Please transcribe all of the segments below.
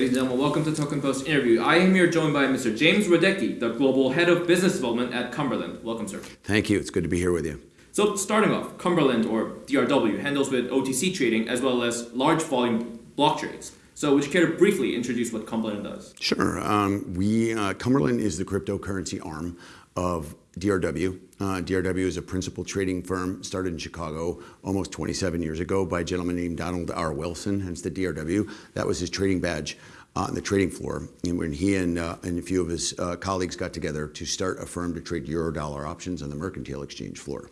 Ladies and gentlemen, welcome to Token Post interview. I am here joined by Mr. James Radecki, the Global Head of Business Development at Cumberland. Welcome, sir. Thank you. It's good to be here with you. So, starting off, Cumberland, or DRW, handles with OTC trading as well as large volume block trades. So, would you care to briefly introduce what Cumberland does? Sure. Um, we uh, Cumberland is the cryptocurrency arm of DRW. Uh, DRW is a principal trading firm started in Chicago almost 27 years ago by a gentleman named Donald R. Wilson, hence the DRW. That was his trading badge on the trading floor. And when he and, uh, and a few of his uh, colleagues got together to start a firm to trade euro dollar options on the mercantile exchange floor.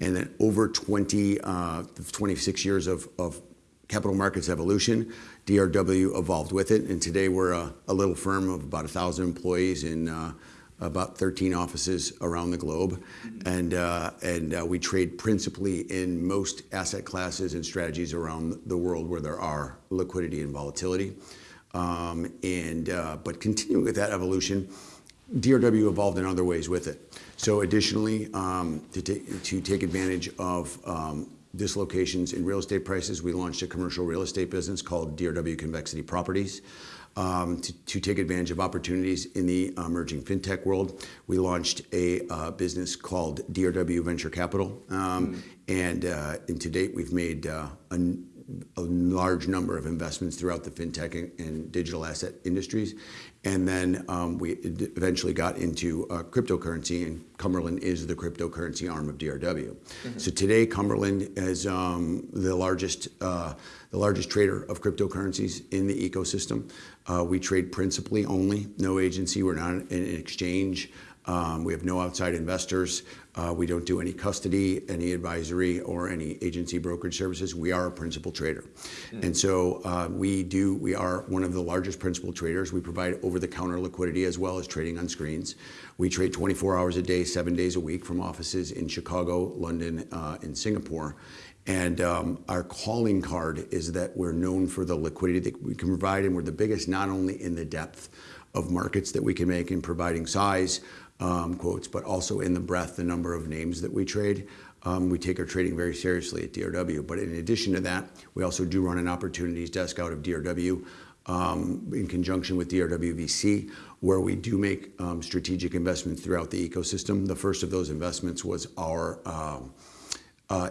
And then over 20, uh, 26 years of, of capital markets evolution, DRW evolved with it. And today we're a, a little firm of about 1,000 employees in uh, about 13 offices around the globe, and uh, and uh, we trade principally in most asset classes and strategies around the world where there are liquidity and volatility. Um, and uh, but continuing with that evolution, DRW evolved in other ways with it. So additionally, um, to, take, to take advantage of um, dislocations in real estate prices, we launched a commercial real estate business called DRW Convexity Properties to, to, take advantage of opportunities in the emerging fintech world. We launched a uh, business called DRW Venture Capital, um, mm. and, uh, and to date we've made uh, a, a, large number of investments throughout the fintech and, and digital asset industries. And then um, we eventually got into uh, cryptocurrency, and Cumberland is the cryptocurrency arm of DRW. Mm-hmm. So today, Cumberland is um, the largest uh, the largest trader of cryptocurrencies in the ecosystem. Uh, we trade principally only, no agency. We're not an exchange. Um, we have no outside investors. Uh, we don't do any custody, any advisory, or any agency brokerage services. We are a principal trader, mm. and so uh, we do. We are one of the largest principal traders. We provide over-the-counter liquidity as well as trading on screens. We trade 24 hours a day, seven days a week, from offices in Chicago, London, uh, and Singapore. And um, our calling card is that we're known for the liquidity that we can provide, and we're the biggest not only in the depth of markets that we can make in providing size quotes, but also in the breadth, the number of names that we trade. Um, we take our trading very seriously at DRW. But in addition to that, we also do run an opportunities desk out of DRW um, in conjunction with DRW VC, where we do make um, strategic investments throughout the ecosystem. The first of those investments was our um, uh,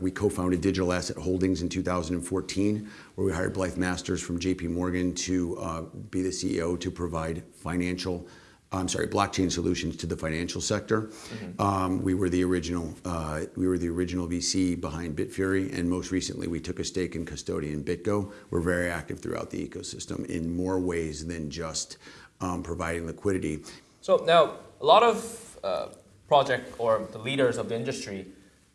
we co-founded Digital Asset Holdings in 2014, where we hired Blythe Masters from JP Morgan to uh, be the CEO to provide financial I'm sorry, blockchain solutions to the financial sector. Mm-hmm. Um, we were the original. Uh, we were the original VC behind Bitfury, and most recently, we took a stake in Custodian BitGo. We're very active throughout the ecosystem in more ways than just um, providing liquidity. So now, a lot of uh, project or the leaders of the industry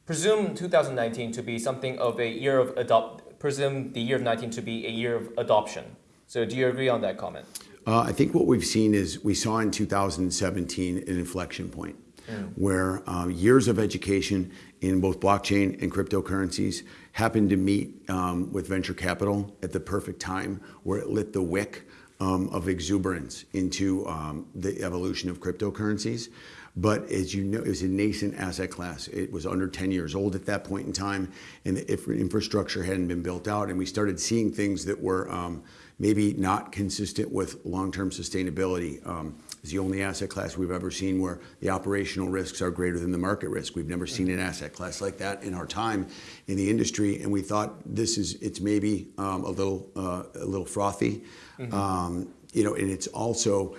presume 2019 to be something of a year of adopt. Presume the year of 19 to be a year of adoption. So, do you agree on that comment? Uh, I think what we've seen is we saw in 2017 an inflection point mm. where uh, years of education in both blockchain and cryptocurrencies happened to meet um, with venture capital at the perfect time where it lit the wick um, of exuberance into um, the evolution of cryptocurrencies. But as you know, it was a nascent asset class. It was under 10 years old at that point in time, and the infrastructure hadn't been built out. And we started seeing things that were um, maybe not consistent with long-term sustainability. Um, it's the only asset class we've ever seen where the operational risks are greater than the market risk. We've never seen an asset class like that in our time in the industry, and we thought this is it's maybe um, a little uh, a little frothy, mm-hmm. um, you know, and it's also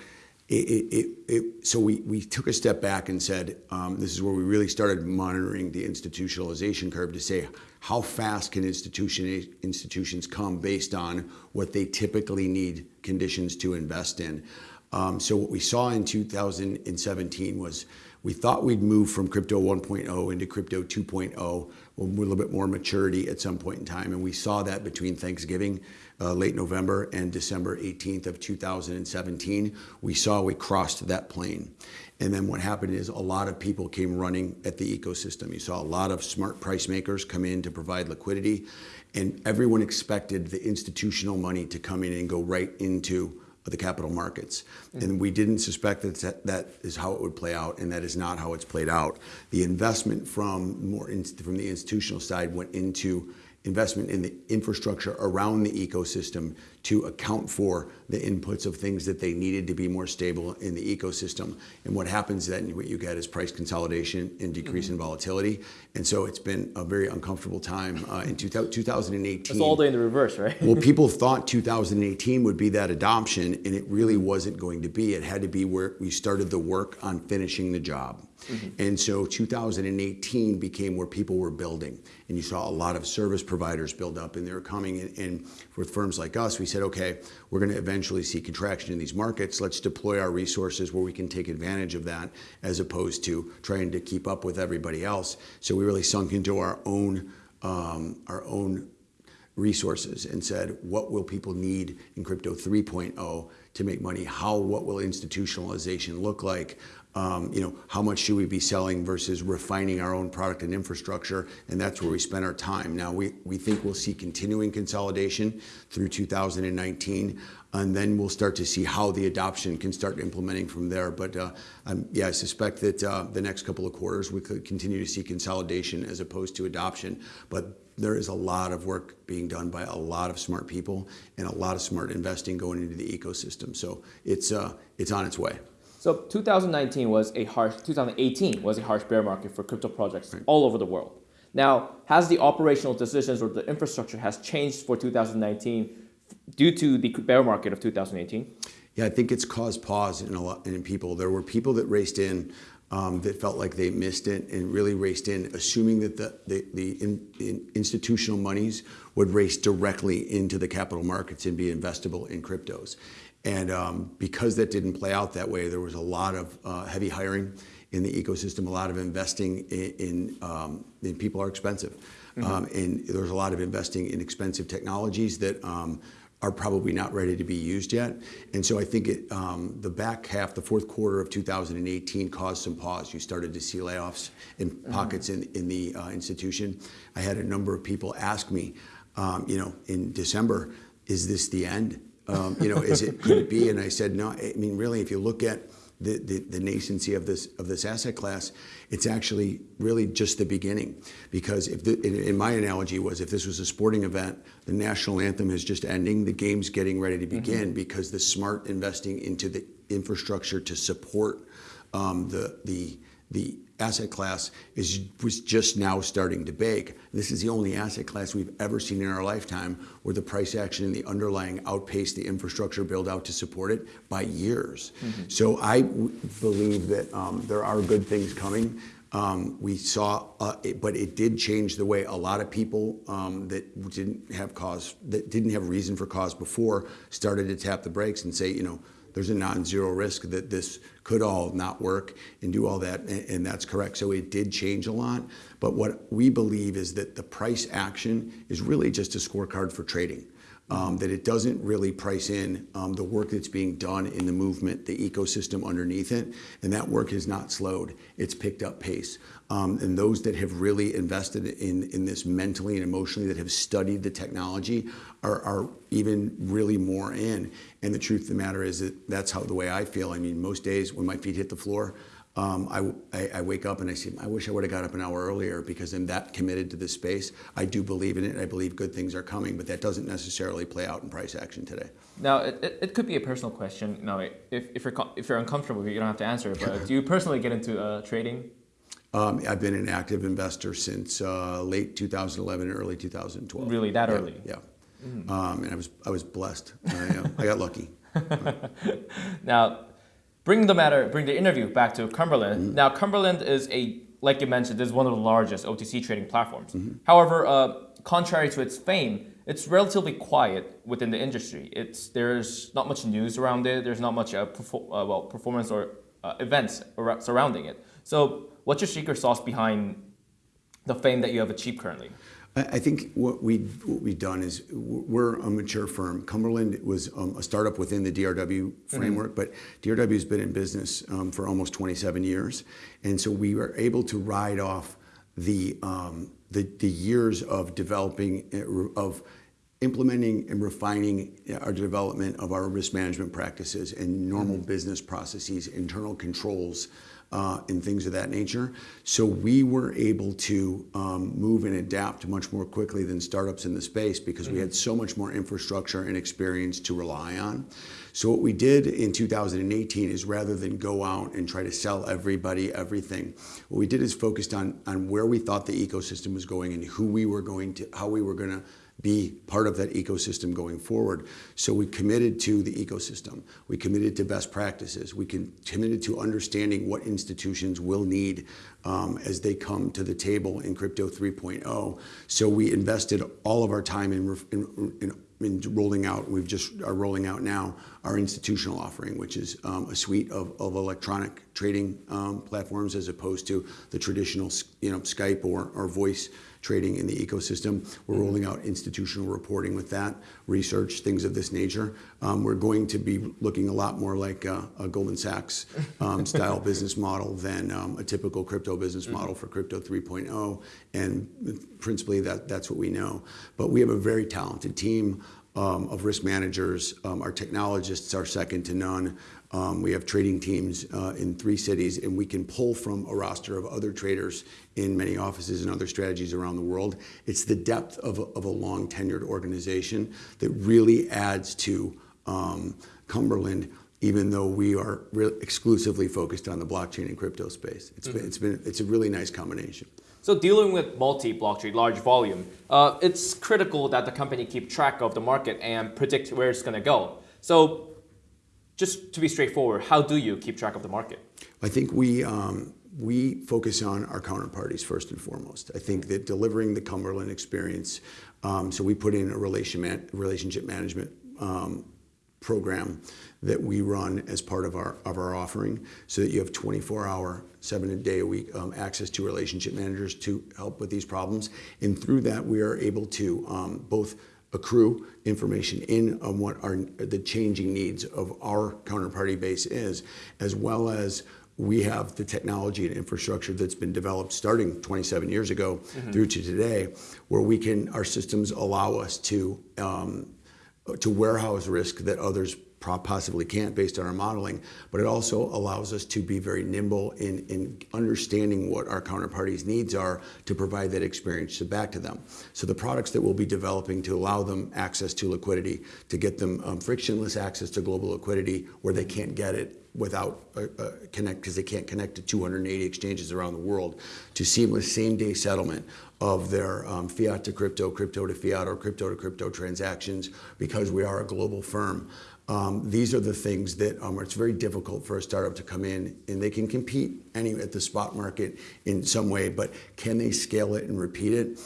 it, it, it, so we, we took a step back and said, um, this is where we really started monitoring the institutionalization curve to say, how fast can institution, institutions come based on what they typically need conditions to invest in? Um, so what we saw in 2017 was we thought we'd move from crypto 1.0 into crypto 2.0 with a little bit more maturity at some point in time. And we saw that between Thanksgiving, late November, and December 18th of 2017. We saw we crossed that plane. And then what happened is a lot of people came running at the ecosystem. You saw a lot of smart price makers come in to provide liquidity. And everyone expected the institutional money to come in and go right into the capital markets. Mm-hmm. And we didn't suspect that that is how it would play out, and that is not how it's played out. The investment from more in, from the institutional side went into investment in the infrastructure around the ecosystem to account for the inputs of things that they needed to be more stable in the ecosystem. And what happens then, what you get is price consolidation and decrease in volatility. And so it's been a very uncomfortable time uh, in 2018. It's all day in the reverse, right? well, people thought 2018 would be that adoption, and it really wasn't going to be. It had to be where we started the work on finishing the job. Mm-hmm. And so 2018 became where people were building. And you saw a lot of service providers build up, and they were coming. And, and with firms like us, we said, okay, we're going to eventually see contraction in these markets. Let's deploy our resources where we can take advantage of that as opposed to trying to keep up with everybody else. So we really sunk into our own, um, our own resources and said, what will people need in crypto 3.0 to make money? How, what will institutionalization look like? Um, you know, how much should we be selling versus refining our own product and infrastructure? And that's where we spend our time. Now, we, we think we'll see continuing consolidation through 2019, and then we'll start to see how the adoption can start implementing from there. But uh, um, yeah, I suspect that uh, the next couple of quarters we could continue to see consolidation as opposed to adoption. But there is a lot of work being done by a lot of smart people and a lot of smart investing going into the ecosystem. So it's, uh, it's on its way. So 2019 was a harsh, 2018 was a harsh bear market for crypto projects right. all over the world. Now, has the operational decisions or the infrastructure has changed for 2019 due to the bear market of 2018? Yeah, I think it's caused pause in a lot in people. There were people that raced in um, that felt like they missed it and really raced in, assuming that the, the, the in, in institutional monies would race directly into the capital markets and be investable in cryptos. And um, because that didn't play out that way, there was a lot of uh, heavy hiring in the ecosystem, a lot of investing in, in, um, in people are expensive. Mm -hmm. um, and there's a lot of investing in expensive technologies that um, are probably not ready to be used yet. And so I think it, um, the back half, the fourth quarter of 2018 caused some pause. You started to see layoffs in mm-hmm. pockets in, in the uh, institution. I had a number of people ask me, um, you know, in December, is this the end? Um, you know, is it could it be? And I said, no. I mean, really, if you look at the, the, the, nascency of this of this asset class, it's actually really just the beginning. Because if the, in, in, my analogy was, if this was a sporting event, the national anthem is just ending, the game's getting ready to begin mm -hmm. because the smart investing into the infrastructure to support um, the the the asset class is was just now starting to bake. This is the only asset class we've ever seen in our lifetime where the price action and the underlying outpaced the infrastructure build out to support it by years. Mm -hmm. So I believe that um, there are good things coming. Um, we saw, uh, it, but it did change the way a lot of people um, that didn't have cause, that didn't have reason for cause before, started to tap the brakes and say, you know, there's a non-zero risk that this could all not work and do all that, and that's correct. So it did change a lot, but what we believe is that the price action is really just a scorecard for trading um, that it doesn't really price in um, the work that's being done in the movement, the ecosystem underneath it, and that work has not slowed. It's picked up pace. Um, and those that have really invested in, in this mentally and emotionally, that have studied the technology, are, are even really more in. And the truth of the matter is that that's how the way I feel. I mean, most days when my feet hit the floor, um, I, I, I, wake up and I say, I wish I would have got up an hour earlier because I'm that committed to this space. I do believe in it. I believe good things are coming, but that doesn't necessarily play out in price action today. Now, it, it could be a personal question. Now, if, if, you're, if you're uncomfortable, you don't have to answer it, but do you personally get into uh, trading? Um, I've been an active investor since uh, late 2011, and early 2012. Really, that yeah, early? Yeah. Mm. Um, and I was, I was blessed. I, uh, I got lucky. now, bring the matter, bring the interview back to Cumberland. Mm -hmm. Now, Cumberland is a, like you mentioned, is one of the largest OTC trading platforms. Mm -hmm. However, uh, contrary to its fame, it's relatively quiet within the industry. It's there's not much news around it. There's not much uh, perfor uh, well performance or uh, events surrounding it. So, what's your secret sauce behind the fame that you have achieved currently? I think what, we, what we've done is we're a mature firm. Cumberland was um, a startup within the DRW framework, mm -hmm. but DRW has been in business um, for almost 27 years. And so we were able to ride off the, um, the, the, years of developing, uh, of implementing and refining our development of our risk management practices and normal business processes, internal controls, Uh, and things of that nature. So we were able to um, move and adapt much more quickly than startups in the space because we had mm-hmm. so much more infrastructure and experience to rely on. So what we did in 2018 is rather than go out and try to sell everybody everything, what we did is focused on where we thought the ecosystem was going and who we were going to, how we were gonna be part of that ecosystem going forward. So we committed to the ecosystem. We committed to best practices. We committed to understanding what institutions will need um, as they come to the table in Crypto 3.0. So we invested all of our time in in rolling out. We've just are rolling out now our institutional offering, which is um, a suite of of electronic trading um, platforms as opposed to the traditional, you know, Skype or, or voice trading in the ecosystem. We're rolling out institutional reporting with that, research, things of this nature. Um, we're going to be looking a lot more like a Goldman Sachs um, style business model than um, a typical crypto business mm-hmm. model for Crypto 3.0, and principally, that, that's what we know. But we have a very talented team of risk managers. Our technologists are second to none. Um, we have trading teams uh, in three cities, and we can pull from a roster of other traders in many offices and other strategies around the world. It's the depth of a long-tenured organization that really adds to um, Cumberland, even though we are exclusively focused on the blockchain and crypto space. Mm-hmm. It's a really nice combination. So dealing with multi-blockchain, large volume, uh, it's critical that the company keep track of the market and predict where it's gonna go. So just to be straightforward, how do you keep track of the market? I think we um, we focus on our counterparties first and foremost. I think that delivering the Cumberland experience, um, so we put in a relation relationship management um, program that we run as part of our of our offering, so that you have 24-hour, seven-day-a-week access to relationship managers to help with these problems. And through that, we are able to both accrue information in on what the changing needs of our counterparty base is, as well as we have the technology and infrastructure that's been developed starting 27 years ago mm-hmm. through to today, where we can, our systems allow us to um, to warehouse risk that others possibly can't based on our modeling. But it also allows us to be very nimble in understanding what our counterparties' needs are to provide that experience back to them. So the products that we'll be developing to allow them access to liquidity, to get them um, frictionless access to global liquidity, where they can't get it without uh, uh, connect because they can't connect to 280 exchanges around the world, to seamless same-day settlement of their um, fiat to crypto, crypto to fiat, or crypto to crypto transactions, because we are a global firm. Um, these are the things that um, it's very difficult for a startup to come in, and they can compete at the spot market in some way, but can they scale it and repeat it?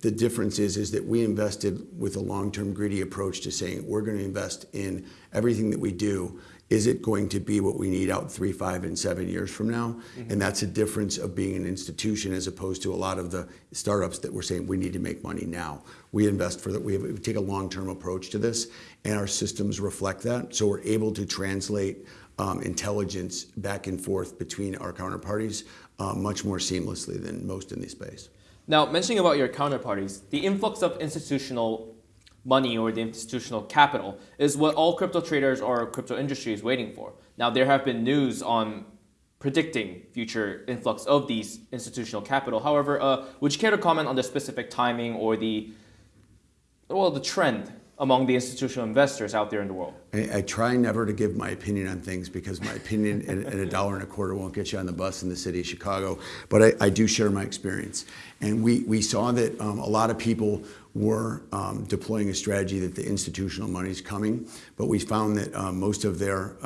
The difference is is that we invested with a long-term, greedy approach to saying, "We're gonna invest in everything that we do. Is it going to be what we need out three, five, and seven years from now? Mm-hmm. And that's a difference of being an institution as opposed to a lot of the startups that we're saying, "We need to make money now." We invest for that. We take a long-term approach to this, and our systems reflect that. So we're able to translate um, intelligence back and forth between our counterparties uh, much more seamlessly than most in this space. Now, mentioning about your counterparties, the influx of institutional money or the institutional capital is what all crypto traders or crypto industry is waiting for. Now, there have been news on predicting future influx of these institutional capital. However, uh, would you care to comment on the specific timing or the, well, the trend among the institutional investors out there in the world? I try never to give my opinion on things because my opinion and a dollar and a quarter won't get you on the bus in the city of Chicago, but I do share my experience. And we we saw that um, a lot of people were um, deploying a strategy that the institutional money is coming, but we found that um, most of their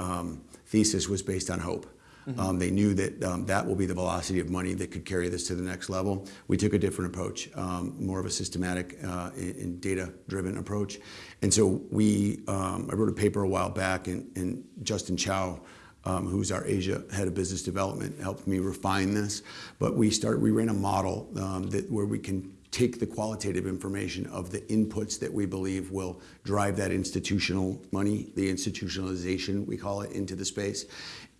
thesis was based on hope. Mm-hmm. Um, they knew that um, that will be the velocity of money that could carry this to the next level. We took a different approach, um, more of a systematic uh, and data-driven approach. And so we, I wrote a paper a while back, and Justin Chao, who's our Asia head of business development, helped me refine this. But we start, we ran a model that where we can take the qualitative information of the inputs that we believe will drive that institutional money, the institutionalization, we call it, into the space.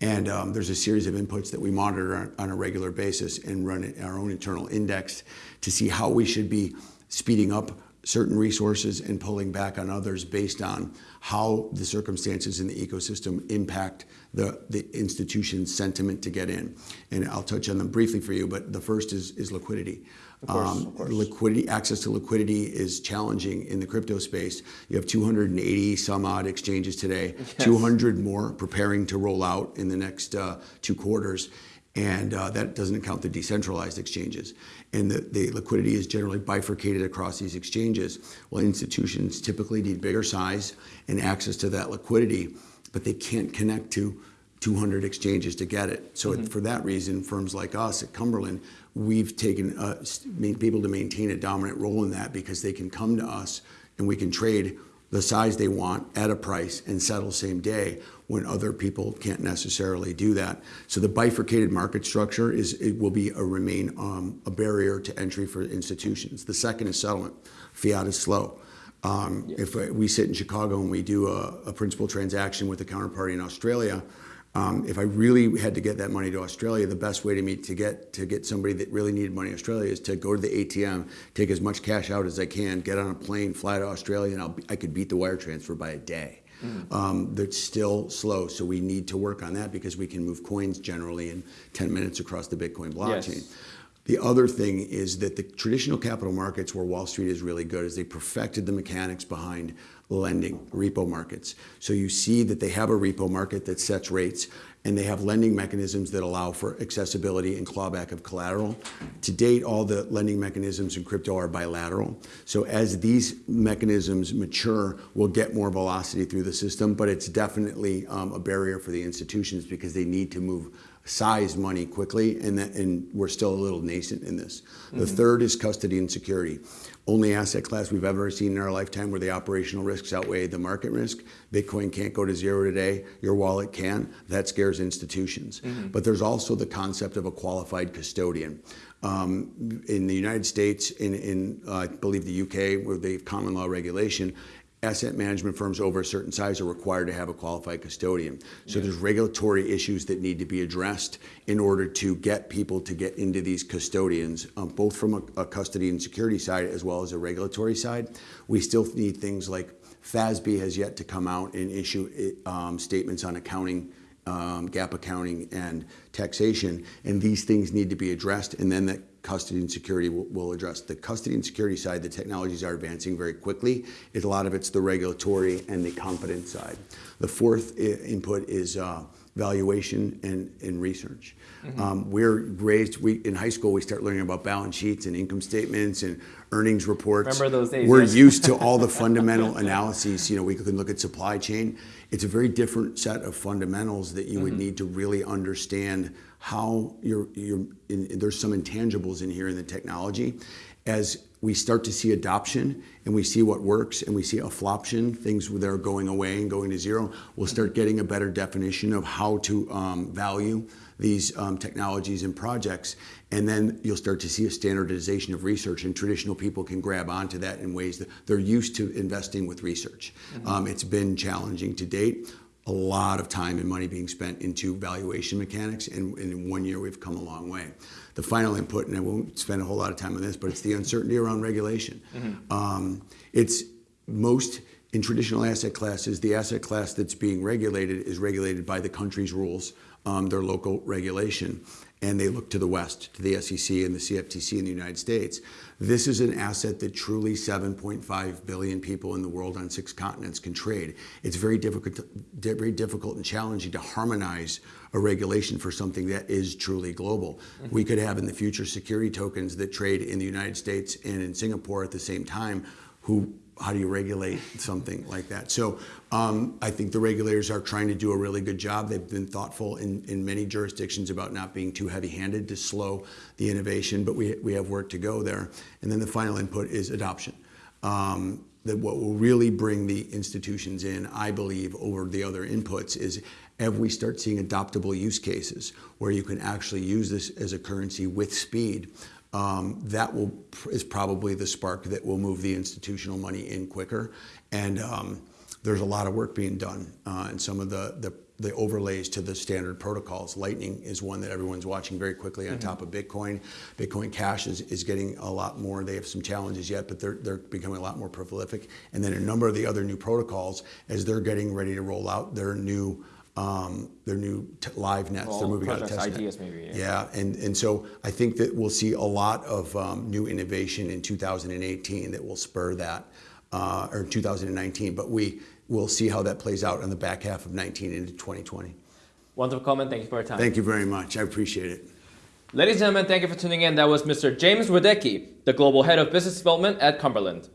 And um, there's a series of inputs that we monitor on a regular basis and run our own internal index to see how we should be speeding up certain resources and pulling back on others based on how the circumstances in the ecosystem impact the, the institution's sentiment to get in. And I'll touch on them briefly for you, but the first is, is liquidity. Of course, of course. Liquidity, access to liquidity is challenging in the crypto space. You have 280 some odd exchanges today, Yes. 200 more preparing to roll out in the next uh, two quarters. And uh, that doesn't count the decentralized exchanges. And the, the liquidity is generally bifurcated across these exchanges. Well, institutions typically need bigger size and access to that liquidity, but they can't connect to 200 exchanges to get it. So Mm-hmm. for that reason, firms like us at Cumberland, we've taken, uh, s- be able to maintain a dominant role in that because they can come to us and we can trade the size they want at a price and settle same day when other people can't necessarily do that. So the bifurcated market structure is, it will be a remain um, a barrier to entry for institutions. The second is settlement. Fiat is slow. Um, If uh, we sit in Chicago and we do a, a principal transaction with a counterparty in Australia, if I really had to get that money to Australia, the best way to me to get to get somebody that really needed money in Australia is to go to the ATM, take as much cash out as I can, get on a plane, fly to Australia, and I'll be, I could beat the wire transfer by a day. Um, that's still slow, so we need to work on that because we can move coins generally in 10 minutes across the Bitcoin blockchain. Yes. The other thing is that the traditional capital markets where Wall Street is really good is they perfected the mechanics behind lending, repo markets. So you see that they have a repo market that sets rates and they have lending mechanisms that allow for accessibility and clawback of collateral. To date, all the lending mechanisms in crypto are bilateral. So as these mechanisms mature, we'll get more velocity through the system, but it's definitely um, a barrier for the institutions because they need to move size money quickly, and, that, and we're still a little nascent in this. The third is custody and security. Only asset class we've ever seen in our lifetime where the operational risks outweigh the market risk. Bitcoin can't go to zero today. Your wallet can. That scares institutions. But there's also the concept of a qualified custodian. Um, in the United States, in, in uh, I believe the UK, where they have common law regulation, asset management firms over a certain size are required to have a qualified custodian. So there's regulatory issues that need to be addressed in order to get people to get into these custodians, um, both from a, a custody and security side as well as a regulatory side. We still need things like FASB has yet to come out and issue um, statements on accounting um, GAAP accounting and taxation, and these things need to be addressed, and then the custody and security will, will address. The custody and security side, the technologies are advancing very quickly. It, a lot of it's the regulatory and the competence side. The fourth input is uh, valuation and, and research. Um, we're raised, we, in high school, we start learning about balance sheets and income statements and earnings reports. Remember those days, We're yes. used to all the fundamental analyses. You know, we can look at supply chain. It's a very different set of fundamentals that you would need to really understand how you're, you're in, there's some intangibles in here in the technology. As we start to see adoption and we see what works and we see a affloption, things that are going away and going to zero, we'll start getting a better definition of how to um, value these um, technologies and projects. And then you'll start to see a standardization of research, and traditional people can grab onto that in ways that they're used to investing with research. Um, it's been challenging to date. A lot of time and money being spent into valuation mechanics, and, in one year we've come a long way. The final input, and I won't spend a whole lot of time on this, but it's the uncertainty around regulation. Um, it's most in traditional asset classes, the asset class that's being regulated is regulated by the country's rules, um, their local regulation, and they look to the West, to the SEC and the CFTC in the United States. This is an asset that truly 7.5 billion people in the world on six continents can trade. It's very difficult, very difficult and challenging to harmonize a regulation for something that is truly global. Mm-hmm. We could have in the future security tokens that trade in the United States and in Singapore at the same time. Who how do you regulate something like that? So um, I think the regulators are trying to do a really good job. They've been thoughtful in, in many jurisdictions about not being too heavy-handed to slow the innovation, but we, we have work to go there. And then the final input is adoption. Um, that what will really bring the institutions in, I believe, over the other inputs is if we start seeing adoptable use cases where you can actually use this as a currency with speed, um, that will is probably the spark that will move the institutional money in quicker. And um, there's a lot of work being done, uh, and some of the, the the overlays to the standard protocols. Lightning is one that everyone's watching very quickly on top of Bitcoin. Bitcoin Cash is, is getting a lot more. They have some challenges yet, but they're, they're becoming a lot more prolific. And then a number of the other new protocols, as they're getting ready to roll out their new um, their new t- live nets. they're Well, moving out of test net. maybe, yeah. Yeah, and, and so I think that we'll see a lot of um, new innovation in 2018 that will spur that, uh, or 2019. But we will see how that plays out in the back half of 19 into 2020. Wonderful comment. Thank you for your time. Thank you very much. I appreciate it. Ladies and gentlemen, thank you for tuning in. That was Mr. James Radecki, the Global Head of Business Development at Cumberland.